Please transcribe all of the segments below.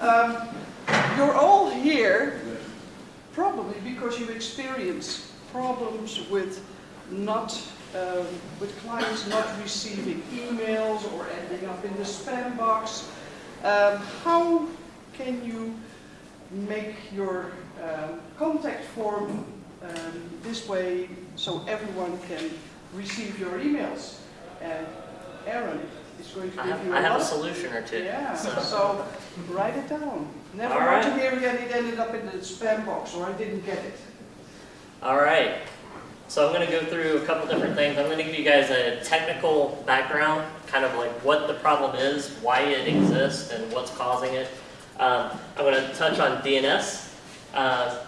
Um, you're all here probably because you experience problems with not um, with clients not receiving emails or ending up in the spam box. Um, how can you make your um, contact form um, this way so everyone can receive your emails? And Aaron is going to I give have, you I a have a lot. solution or two. Yeah, So, so write it down. Never All want to right. hear again it ended up in the spam box or I didn't get it. all right. So I'm going to go through a couple different things. I'm going to give you guys a technical background, kind of like what the problem is, why it exists, and what's causing it. Um, I'm going to touch on DNS uh,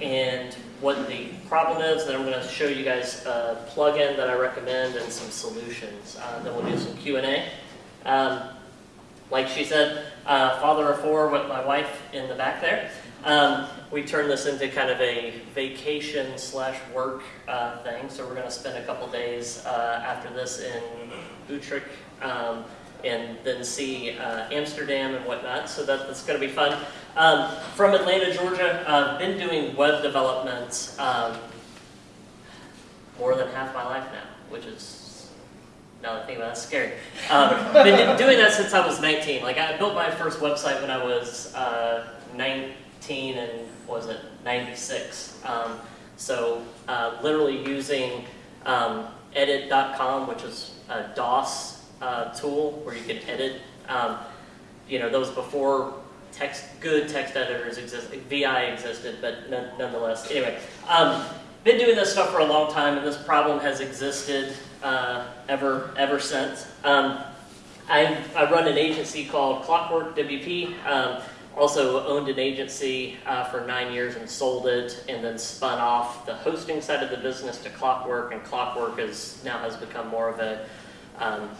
and what the problem is. Then I'm going to show you guys a plugin that I recommend and some solutions. Uh, then we'll do some Q&A. Um, like she said, uh, father of four with my wife in the back there. Um, we turned this into kind of a vacation slash work uh, thing. So we're going to spend a couple days uh, after this in Utrecht um, and then see uh, Amsterdam and whatnot. So that, that's going to be fun. Um, from Atlanta, Georgia, I've been doing web development um, more than half my life now, which is, now that I think about it, that's scary. Um, been doing that since I was 19. Like I built my first website when I was uh, 19 and was it 96. Um, so uh, literally using um, edit.com, which is a DOS uh, tool where you can edit. Um, you know, those before text, good text editors existed, VI existed, but none, nonetheless. Anyway, um, been doing this stuff for a long time, and this problem has existed uh, ever ever since. Um, I, I run an agency called Clockwork WP. Um, also owned an agency uh, for nine years and sold it, and then spun off the hosting side of the business to Clockwork, and Clockwork is now has become more of a um,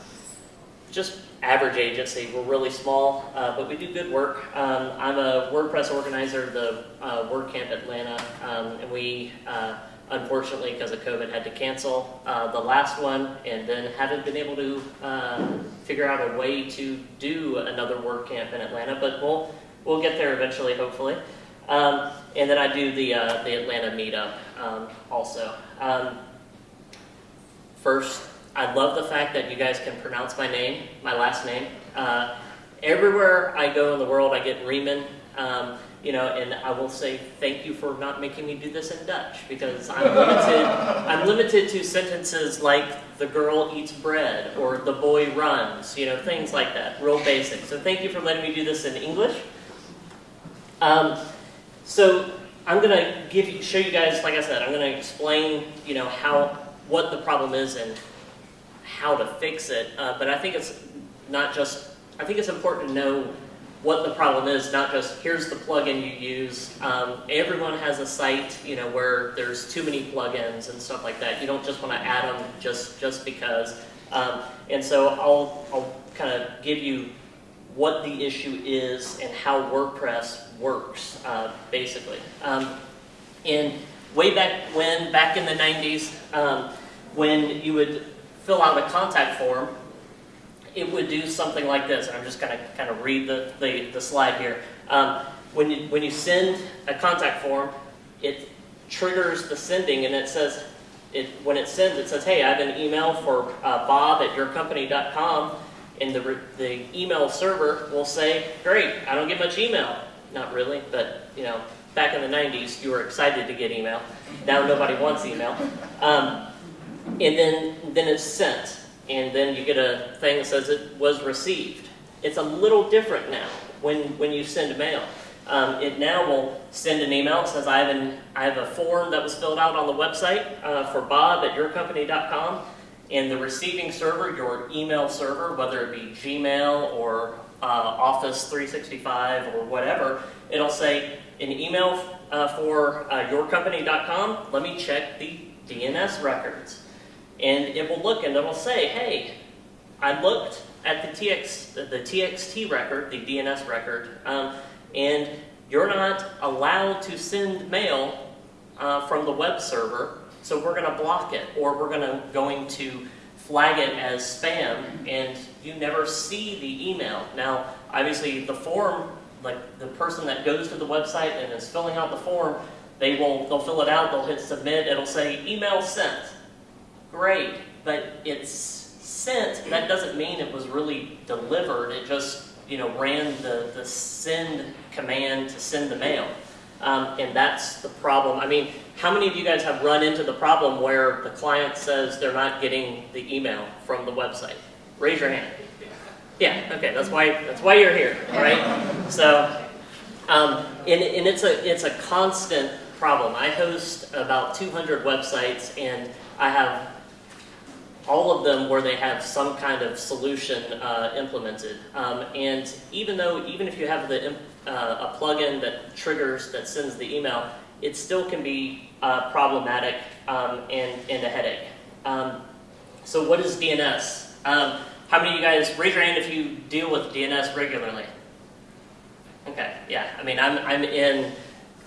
just average agency. We're really small, uh, but we do good work. Um, I'm a WordPress organizer of the uh, WordCamp Atlanta, um, and we, uh, unfortunately, because of COVID, had to cancel uh, the last one, and then haven't been able to uh, figure out a way to do another WordCamp in Atlanta. But we'll we'll get there eventually, hopefully. Um, and then I do the uh, the Atlanta meetup um, also. Um, first, I love the fact that you guys can pronounce my name, my last name. Uh, everywhere I go in the world, I get Riemann. Um, you know, and I will say thank you for not making me do this in Dutch because I'm limited. I'm limited to sentences like "the girl eats bread" or "the boy runs." You know, things like that, real basic. So thank you for letting me do this in English. Um, so I'm gonna give you, show you guys, like I said, I'm gonna explain, you know, how what the problem is and how to fix it. Uh, but I think it's not just, I think it's important to know what the problem is, not just here's the plugin you use. Um, everyone has a site, you know, where there's too many plugins and stuff like that. You don't just want to add them just just because. Um, and so I'll I'll kind of give you what the issue is and how WordPress works, uh, basically. Um, and way back when, back in the 90s, um, when you would fill out a contact form, it would do something like this. I'm just going to kind of read the, the, the slide here. Um, when, you, when you send a contact form, it triggers the sending and it says, it, when it sends, it says, hey, I have an email for uh, bob at yourcompany.com and the, the email server will say, great, I don't get much email. Not really, but you know, back in the 90s, you were excited to get email. Now nobody wants email. Um, and then, then it's sent, and then you get a thing that says it was received. It's a little different now when, when you send a mail. Um, it now will send an email that says I have, an, I have a form that was filled out on the website uh, for bob at yourcompany.com, and the receiving server, your email server, whether it be Gmail or uh, Office 365 or whatever, it'll say an email uh, for uh, yourcompany.com. Let me check the DNS records, and it will look and it'll say, "Hey, I looked at the TX the TXT record, the DNS record, um, and you're not allowed to send mail uh, from the web server." So we're going to block it, or we're going to going to flag it as spam, and you never see the email. Now, obviously, the form like the person that goes to the website and is filling out the form, they will they'll fill it out, they'll hit submit, it'll say email sent. Great, but it's sent. That doesn't mean it was really delivered. It just you know ran the the send command to send the mail, um, and that's the problem. I mean, how many of you guys have run into the problem where the client says they're not getting the email from the website? Raise your hand. Yeah, okay, that's why that's why you're here, all right? So, um, and, and it's a it's a constant problem. I host about 200 websites, and I have all of them where they have some kind of solution uh, implemented. Um, and even though even if you have the uh, a plugin that triggers that sends the email, it still can be uh, problematic um, and, and a headache. Um, so what is DNS? Um, how many of you guys, raise your hand if you deal with DNS regularly? Okay, yeah, I mean, I'm, I'm in,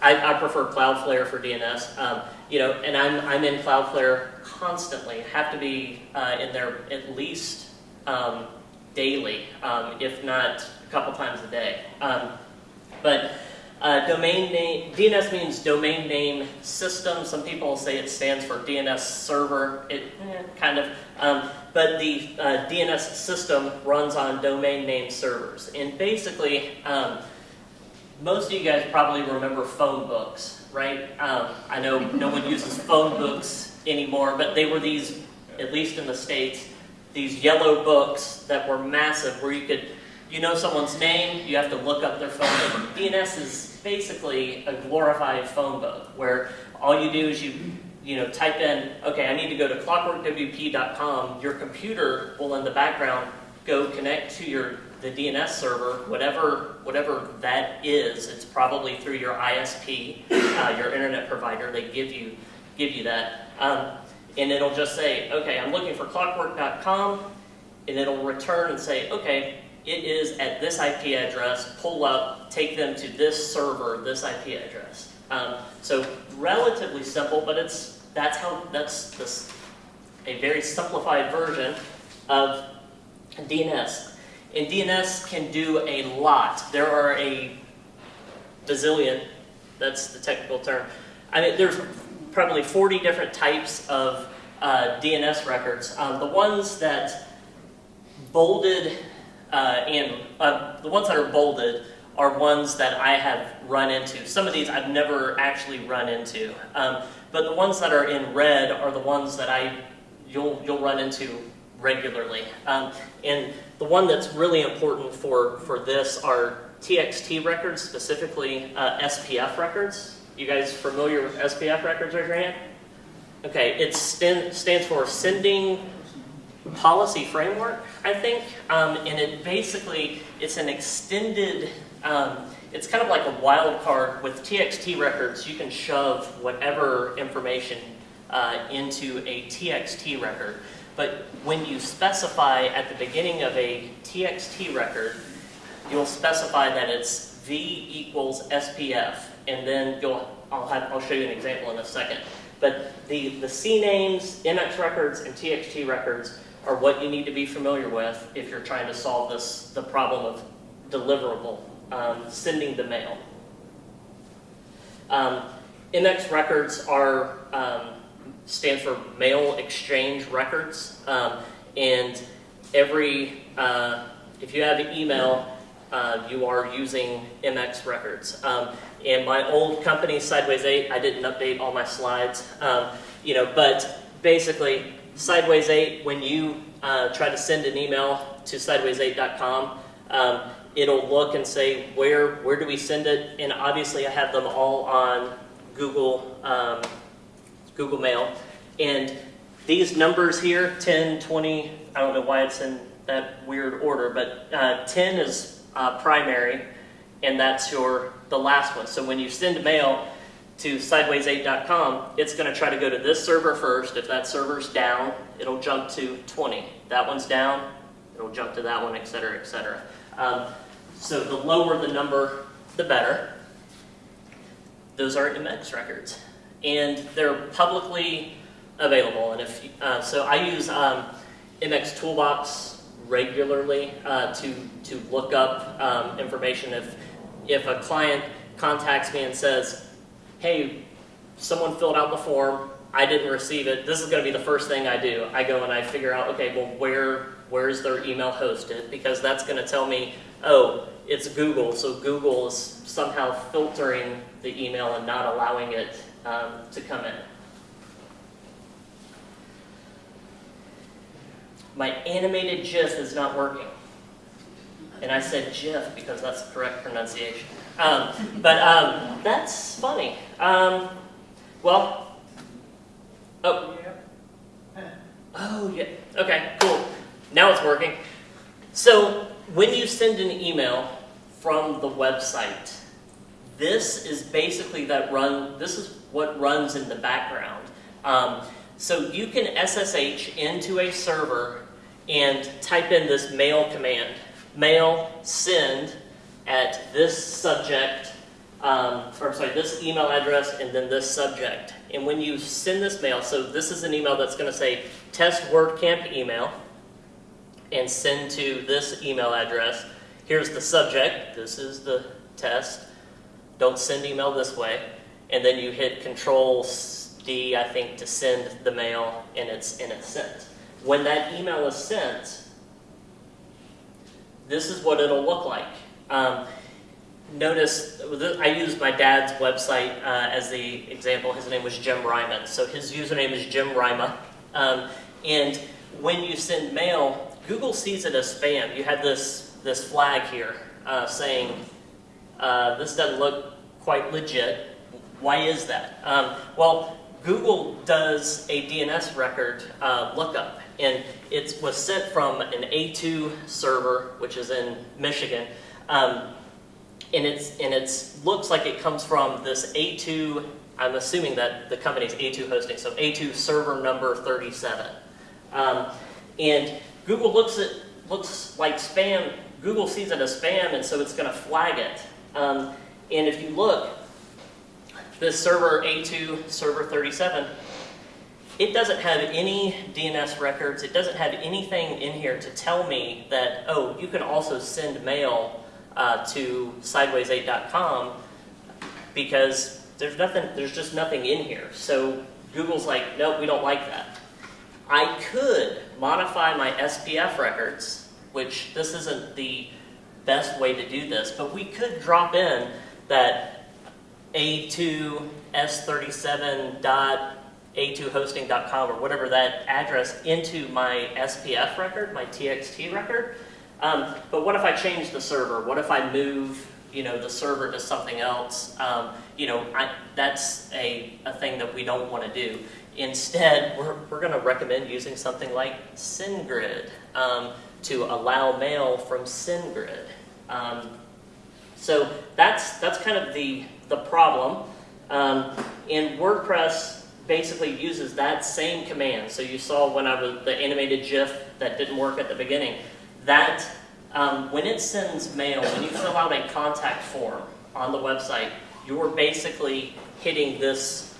I, I prefer Cloudflare for DNS, um, you know, and I'm, I'm in Cloudflare constantly, have to be uh, in there at least um, daily, um, if not a couple times a day. Um, but uh, domain name, DNS means domain name system. Some people say it stands for DNS server. It eh, kind of, um, but the uh, DNS system runs on domain name servers. And basically, um, most of you guys probably remember phone books, right? Um, I know no one uses phone books anymore, but they were these, at least in the States, these yellow books that were massive where you could, you know someone's name, you have to look up their phone number. DNS is basically a glorified phone book where all you do is you you know type in okay i need to go to clockworkwp.com your computer will in the background go connect to your the dns server whatever whatever that is it's probably through your isp uh, your internet provider they give you give you that um, and it'll just say okay i'm looking for clockwork.com and it'll return and say okay it is at this IP address, pull up, take them to this server, this IP address. Um, so relatively simple, but it's that's how that's this a very simplified version of DNS. And DNS can do a lot. There are a bazillion, that's the technical term. I mean, there's probably 40 different types of uh, DNS records. Um, the ones that bolded uh, and uh, the ones that are bolded are ones that I have run into. Some of these I've never actually run into, um, but the ones that are in red are the ones that I you'll you'll run into regularly. Um, and the one that's really important for for this are TXT records, specifically uh, SPF records. You guys familiar with SPF records? Hand. Okay, it stand, stands for sending policy framework, I think, um, and it basically it's an extended. Um, it's kind of like a wild card with TXT records. You can shove whatever information uh, into a TXT record, but when you specify at the beginning of a TXT record, you'll specify that it's V equals SPF, and then you'll I'll have I'll show you an example in a second. But the the C names, MX records, and TXT records are what you need to be familiar with if you're trying to solve this the problem of deliverable, um, sending the mail. Um, MX records are um, stands for mail exchange records, um, and every uh, if you have an email, uh, you are using MX records. Um, and my old company, Sideways 8, I didn't update all my slides, um, you know, but basically Sideways 8, when you uh, try to send an email to sideways8.com, um, it'll look and say, where, where do we send it? And obviously I have them all on Google, um, Google Mail. And these numbers here, 10, 20, I don't know why it's in that weird order, but uh, 10 is uh, primary, and that's your the last one. So when you send mail, to sideways8.com, it's going to try to go to this server first. If that server's down, it'll jump to 20. That one's down, it'll jump to that one, et cetera, et cetera. Um, so the lower the number, the better. Those are MX records. And they're publicly available. And if uh, So I use um, MX Toolbox regularly uh, to, to look up um, information if if a client contacts me and says, hey, someone filled out the form, I didn't receive it, this is going to be the first thing I do. I go and I figure out, okay, well, where where's their email hosted? Because that's going to tell me, oh, it's Google, so Google is somehow filtering the email and not allowing it um, to come in. My animated GIF is not working. And I said GIF because that's the correct pronunciation. Um, but um, that's funny. Um, well, oh. Oh, yeah. Okay, cool. Now it's working. So when you send an email from the website, this is basically that run, this is what runs in the background. Um, so you can SSH into a server and type in this mail command. Mail send at this subject, um, or sorry, this email address and then this subject. And when you send this mail, so this is an email that's going to say test WordCamp email and send to this email address. Here's the subject. This is the test. Don't send email this way. And then you hit Control D, I think, to send the mail, and it's and it's sent. When that email is sent, this is what it'll look like. Um, notice, I used my dad's website uh, as the example. His name was Jim Reimann. So his username is Jim Ryma. Um, and when you send mail, Google sees it as spam. You had this, this flag here uh, saying, uh, this doesn't look quite legit. Why is that? Um, well, Google does a DNS record uh, lookup, and it was sent from an A2 server, which is in Michigan, um, and it's and it looks like it comes from this A2. I'm assuming that the company's A2 hosting, so A2 server number 37, um, and Google looks at looks like spam. Google sees it as spam, and so it's going to flag it. Um, and if you look, this server A2 server 37, it doesn't have any DNS records. It doesn't have anything in here to tell me that, oh, you can also send mail uh, to sideways8.com because there's nothing, there's just nothing in here. So Google's like, nope, we don't like that. I could modify my SPF records, which this isn't the best way to do this, but we could drop in that a2s37.a2hosting.com or whatever that address into my SPF record, my TXT record. Um, but what if I change the server? What if I move, you know, the server to something else? Um, you know, I, that's a, a thing that we don't want to do. Instead, we're, we're going to recommend using something like SendGrid um, to allow mail from SendGrid. Um, so that's, that's kind of the, the problem. Um, and WordPress basically uses that same command. So you saw when I was the animated GIF that didn't work at the beginning. That um, when it sends mail, when you fill out a contact form on the website, you're basically hitting this.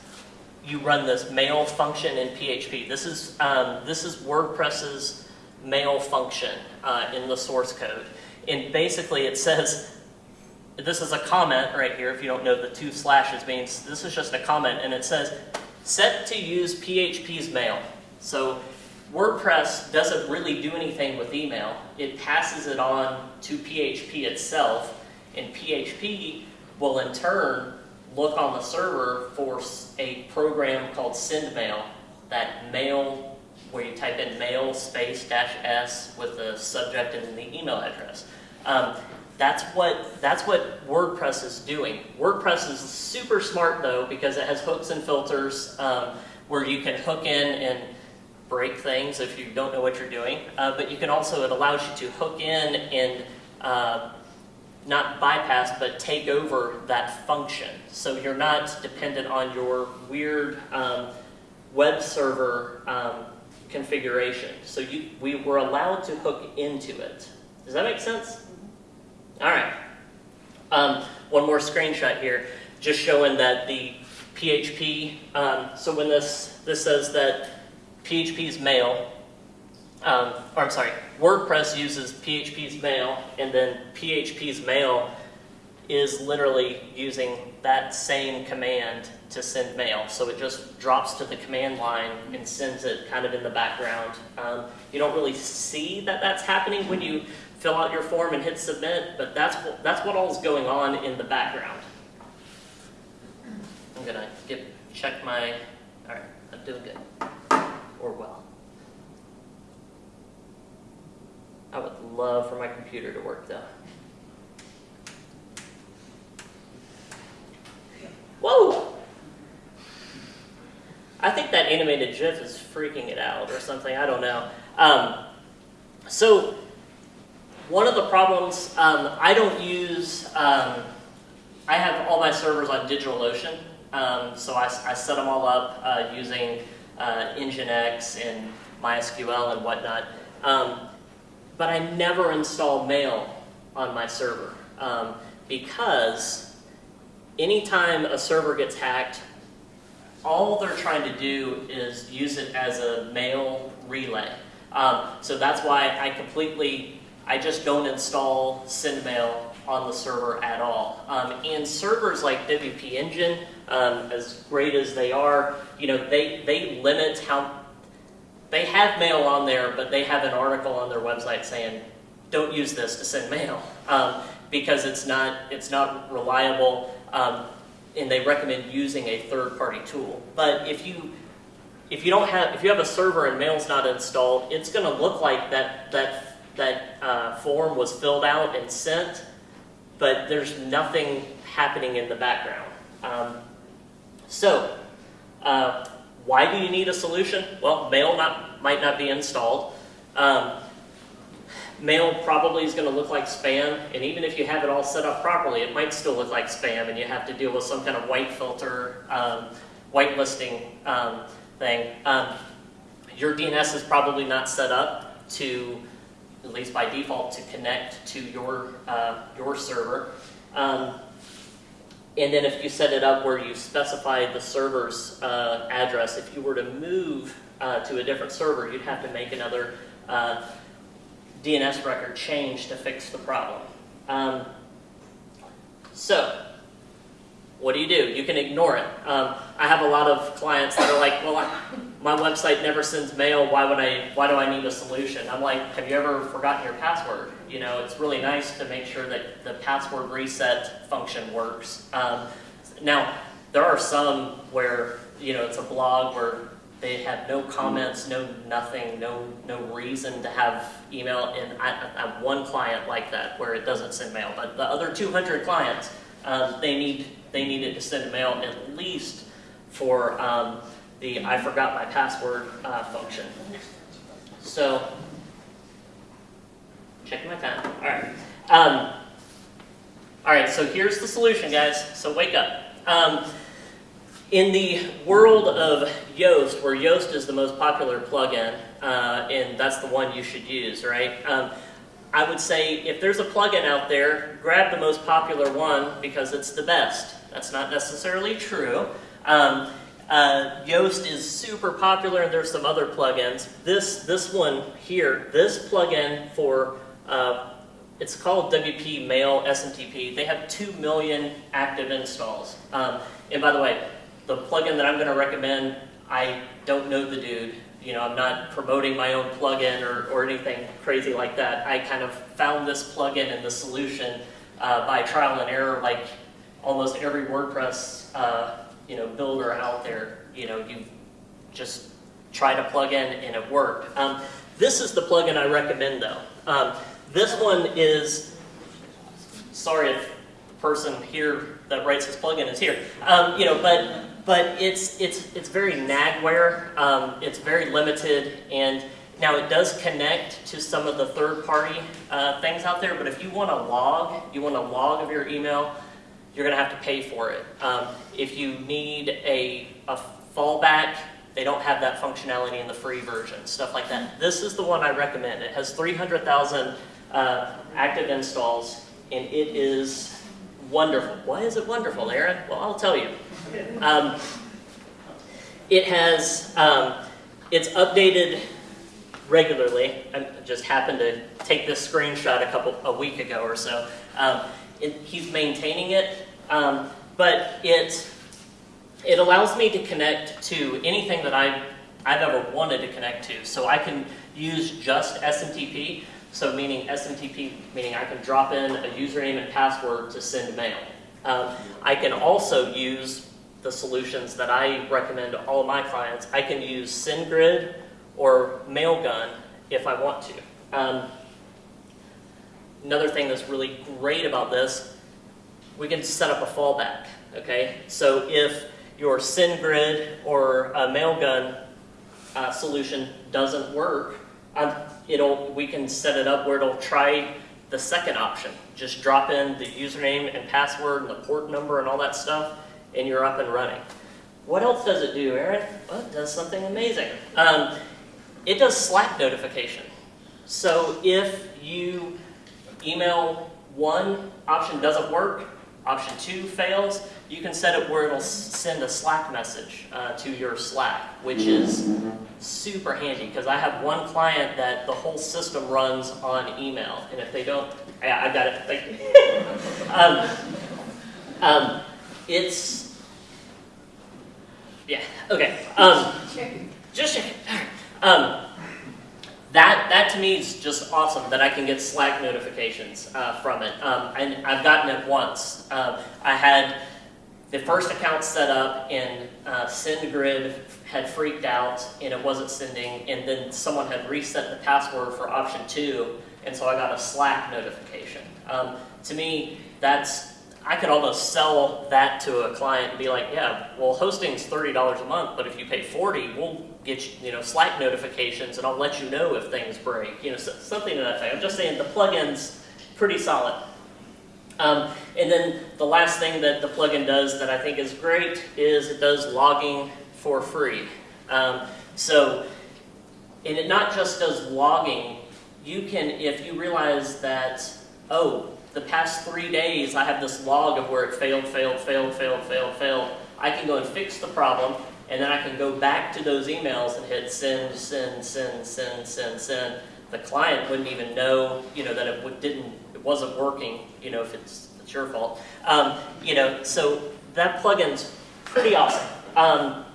You run this mail function in PHP. This is um, this is WordPress's mail function uh, in the source code, and basically it says this is a comment right here. If you don't know the two slashes means this is just a comment, and it says set to use PHP's mail. So WordPress doesn't really do anything with email. It passes it on to PHP itself, and PHP will in turn look on the server for a program called SendMail. That mail, where you type in mail space dash s with the subject and the email address. Um, that's what, that's what WordPress is doing. WordPress is super smart though because it has hooks and filters um, where you can hook in and break things if you don't know what you're doing. Uh, but you can also, it allows you to hook in and uh, not bypass, but take over that function. So you're not dependent on your weird um, web server um, configuration. So you, we were allowed to hook into it. Does that make sense? All right. Um, one more screenshot here, just showing that the PHP, um, so when this, this says that PHP's mail, um, or I'm sorry, WordPress uses PHP's mail, and then PHP's mail is literally using that same command to send mail. So it just drops to the command line and sends it kind of in the background. Um, you don't really see that that's happening when you fill out your form and hit submit, but that's that's what all is going on in the background. I'm gonna get, check my, all right, I'm doing good, or well. I would love for my computer to work though. Whoa! I think that animated GIF is freaking it out or something. I don't know. Um, so one of the problems um, I don't use. Um, I have all my servers on DigitalOcean, um, so I, I, set them all up uh, using uh, Nginx and MySQL and whatnot. Um, but I never install Mail on my server um, because anytime a server gets hacked, all they're trying to do is use it as a mail relay. Um, so that's why I completely, I just don't install SendMail on the server at all. Um, and servers like WP Engine, um, as great as they are, you know, they, they limit how, they have mail on there, but they have an article on their website saying, don't use this to send mail um, because it's not, it's not reliable. Um, and they recommend using a third-party tool. But if you if you don't have if you have a server and mail's not installed, it's going to look like that that that uh, form was filled out and sent, but there's nothing happening in the background. Um, so, uh, why do you need a solution? Well, mail not, might not be installed. Um, mail probably is going to look like spam, and even if you have it all set up properly, it might still look like spam, and you have to deal with some kind of white filter, um, whitelisting um, thing. Um, your DNS is probably not set up to, at least by default, to connect to your, uh, your server. Um, and then if you set it up where you specify the server's uh, address, if you were to move uh, to a different server, you'd have to make another uh, DNS record change to fix the problem. Um, so, what do you do? You can ignore it. Um, I have a lot of clients that are like, well, I, my website never sends mail. Why would I? Why do I need a solution? I'm like, have you ever forgotten your password? You know, it's really nice to make sure that the password reset function works. Um, now, there are some where you know it's a blog where they have no comments, no nothing, no no reason to have email. And I, I have one client like that where it doesn't send mail, but the other 200 clients, um, they need they needed to send mail at least for um, the I forgot my password uh, function. So, checking my time. All right. Um, all right. So here's the solution, guys. So wake up. Um, in the world of Yoast, where Yoast is the most popular plugin, uh, and that's the one you should use, right? Um, I would say if there's a plugin out there, grab the most popular one because it's the best. That's not necessarily true. Um, uh, Yoast is super popular, and there's some other plugins. This this one here, this plugin for uh, it's called WP Mail SMTP. They have two million active installs. Um, and by the way, the plugin that I'm going to recommend, I don't know the dude. You know, I'm not promoting my own plugin or, or anything crazy like that. I kind of found this plugin and the solution uh, by trial and error, like almost every WordPress uh, you know builder out there. You know, you just try to plug in and it worked. Um, this is the plugin I recommend though. Um, this one is, sorry if the person here that writes this plugin is here. Um, you know, but but it's it's it's very Nagware. Um, it's very limited, and now it does connect to some of the third-party uh, things out there. But if you want a log, you want a log of your email, you're going to have to pay for it. Um, if you need a a fallback, they don't have that functionality in the free version, stuff like that. This is the one I recommend. It has 300,000 uh, active installs, and it is wonderful. Why is it wonderful, Aaron? Well, I'll tell you. Um, it has, um, it's updated regularly. I just happened to take this screenshot a couple, a week ago or so. Um, it, he's maintaining it, um, but it it allows me to connect to anything that I I've ever wanted to connect to. So I can use just SMTP. So meaning SMTP meaning I can drop in a username and password to send mail. Um, I can also use the solutions that I recommend to all my clients. I can use SendGrid or Mailgun if I want to. Um, another thing that's really great about this, we can set up a fallback. Okay, so if your SendGrid or a Mailgun uh, solution doesn't work, it'll we can set it up where it'll try the second option. Just drop in the username and password and the port number and all that stuff, and you're up and running. What else does it do, Aaron? Well, it does something amazing. Um, it does Slack notification. So if you email one, option doesn't work, option two fails, you can set it where it'll send a Slack message uh, to your Slack, which is super handy because I have one client that the whole system runs on email, and if they don't, yeah, I got it. Thank um, um, it's yeah okay. Um, just checking. Um, that that to me is just awesome that I can get Slack notifications uh, from it, um, and I've gotten it once. Um, I had the first account set up and uh, SendGrid had freaked out and it wasn't sending, and then someone had reset the password for option two, and so I got a Slack notification. Um, to me, that's I could almost sell that to a client and be like, yeah, well, hosting's thirty dollars a month, but if you pay forty, we'll get you, know Slack notifications, and I'll let you know if things break, you know, so, something to that effect. I'm just saying the plugin's pretty solid. Um, and then the last thing that the plugin does that I think is great is it does logging for free. Um, so, and it not just does logging, you can, if you realize that, oh, the past three days I have this log of where it failed, failed, failed, failed, failed, failed, I can go and fix the problem, and then I can go back to those emails and hit send, send, send, send, send, send. The client wouldn't even know, you know, that it didn't it wasn't working, you know, if it's, it's your fault. Um, you know, so that plugin's pretty awesome. Um,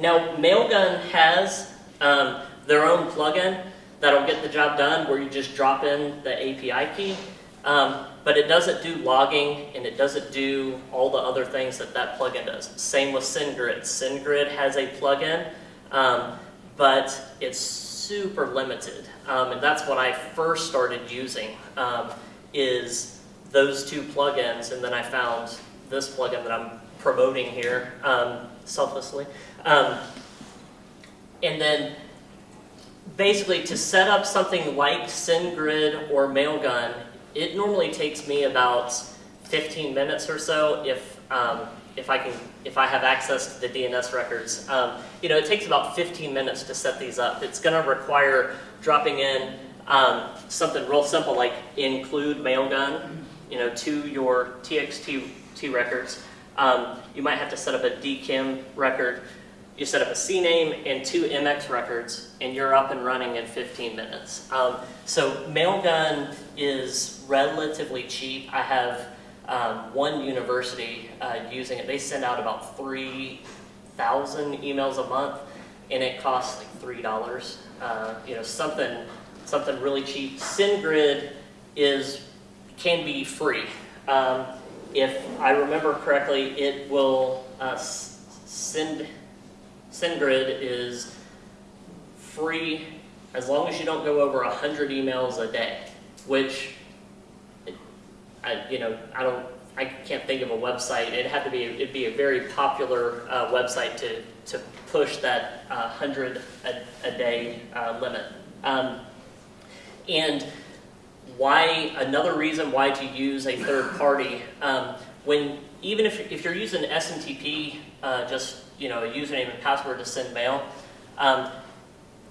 now, Mailgun has um, their own plugin that'll get the job done where you just drop in the API key. Um, but it doesn't do logging and it doesn't do all the other things that that plugin does. Same with SendGrid. SendGrid has a plugin, um, but it's super limited. Um, and that's what I first started using. Um, is those two plugins, and then I found this plugin that I'm promoting here um, selflessly. Um, and then basically to set up something like SendGrid or Mailgun, it normally takes me about 15 minutes or so if um, if I can if I have access to the DNS records. Um, you know, it takes about 15 minutes to set these up. It's going to require dropping in um, something real simple like include Mailgun, you know, to your TXT records. Um, you might have to set up a DKIM record. You set up a CNAME and two MX records, and you're up and running in 15 minutes. Um, so Mailgun is relatively cheap. I have um, one university uh, using it. They send out about 3,000 emails a month, and it costs like $3. Uh, you know, something something really cheap. SendGrid is can be free. Um, if I remember correctly, it will uh, send SendGrid is free as long as you don't go over 100 emails a day, which I, you know, I don't, I can't think of a website. It'd have to be, it'd be a very popular uh, website to, to push that uh, 100 a, a day uh, limit. Um, and why another reason why to use a third party um, when even if, if you're using SMTP, uh, just you know a username and password to send mail, um,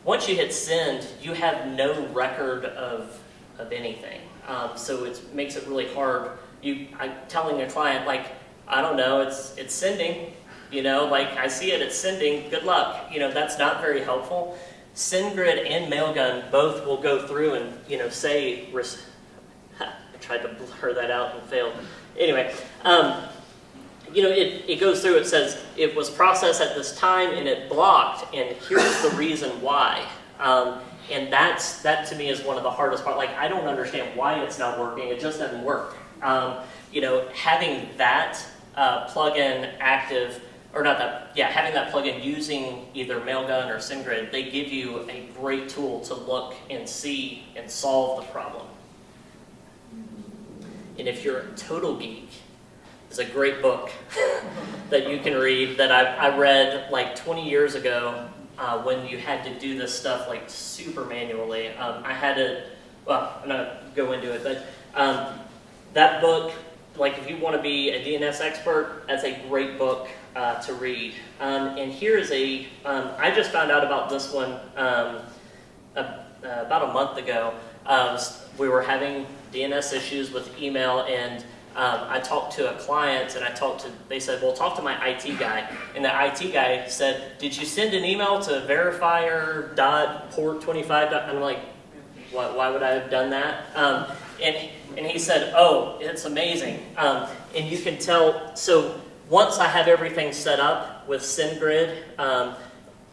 once you hit send, you have no record of of anything. Um, so it makes it really hard. You, I'm telling a client like, I don't know, it's it's sending. You know, like I see it, it's sending. Good luck. You know, that's not very helpful. SendGrid and Mailgun both will go through and you know say I tried to blur that out and failed. Anyway, um, you know, it, it goes through, it says it was processed at this time and it blocked, and here's the reason why. Um, and that's, that to me is one of the hardest part. Like, I don't understand why it's not working, it just doesn't work. Um, you know, having that uh, plugin active, or not that, yeah, having that plugin using either Mailgun or SendGrid, they give you a great tool to look and see and solve the problem. And if you're a total geek, it's a great book that you can read that I, I read like 20 years ago uh, when you had to do this stuff like super manually. Um, I had to, well, I'm not gonna go into it, but um, that book, like if you want to be a DNS expert, that's a great book uh, to read. Um, and here is a, um, I just found out about this one um, a, uh, about a month ago. Um, we were having DNS issues with email and um, I talked to a client and I talked to, they said, well, talk to my IT guy. And the IT guy said, did you send an email to verifier.port25? And I'm like, why, why would I have done that? Um, and, and he said, oh, it's amazing. Um, and you can tell, so once I have everything set up with SendGrid um,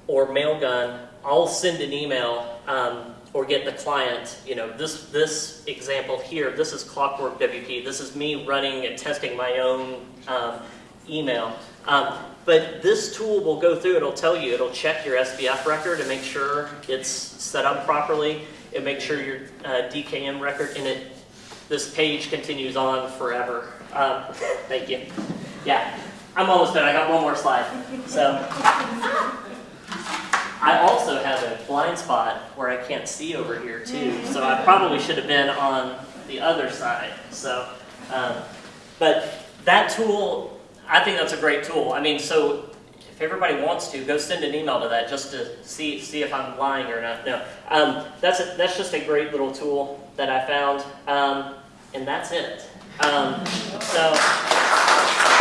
or Mailgun, I'll send an email um, or get the client, you know, this, this example here, this is Clockwork WP. This is me running and testing my own um, email. Um, but this tool will go through, it'll tell you, it'll check your SPF record and make sure it's set up properly. It makes sure your uh, DKIM record, and it, this page continues on forever. Um, thank you. Yeah, I'm almost done. I got one more slide. So. I also have a blind spot where I can't see over here too, so I probably should have been on the other side. So, um, but that tool, I think that's a great tool. I mean, so if everybody wants to, go send an email to that just to see see if I'm lying or not. No, um, that's a, that's just a great little tool that I found, um, and that's it. Um, so.